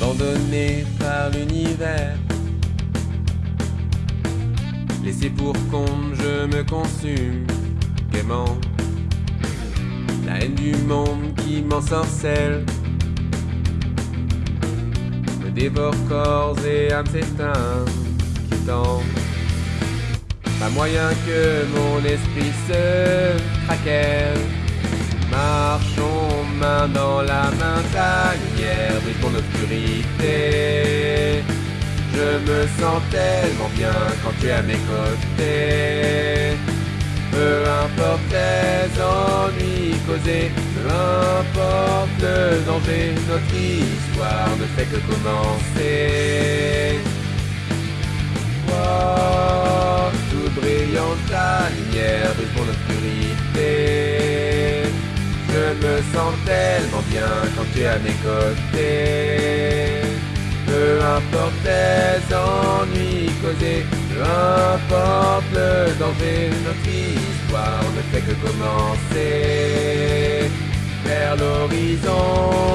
abandonné par l'univers. Laissé pour compte, je me consume gaiement. La haine du monde qui m'ensorcelle me dévore corps et âme s'éteint, quittant. Pas moyen que mon esprit se craquelle. Main dans la main, ta lumière brille mon obscurité. Je me sens tellement bien quand tu es à mes côtés. Peu importe les ennuis causés, peu importe le danger, notre histoire ne fait que commencer. Oh, toute brillante la lumière brille pour l'obscurité. Sens tellement bien quand tu es à mes côtés. Peu importe les ennuis causés, peu importe le danger, notre histoire ne fait que commencer. Vers l'horizon,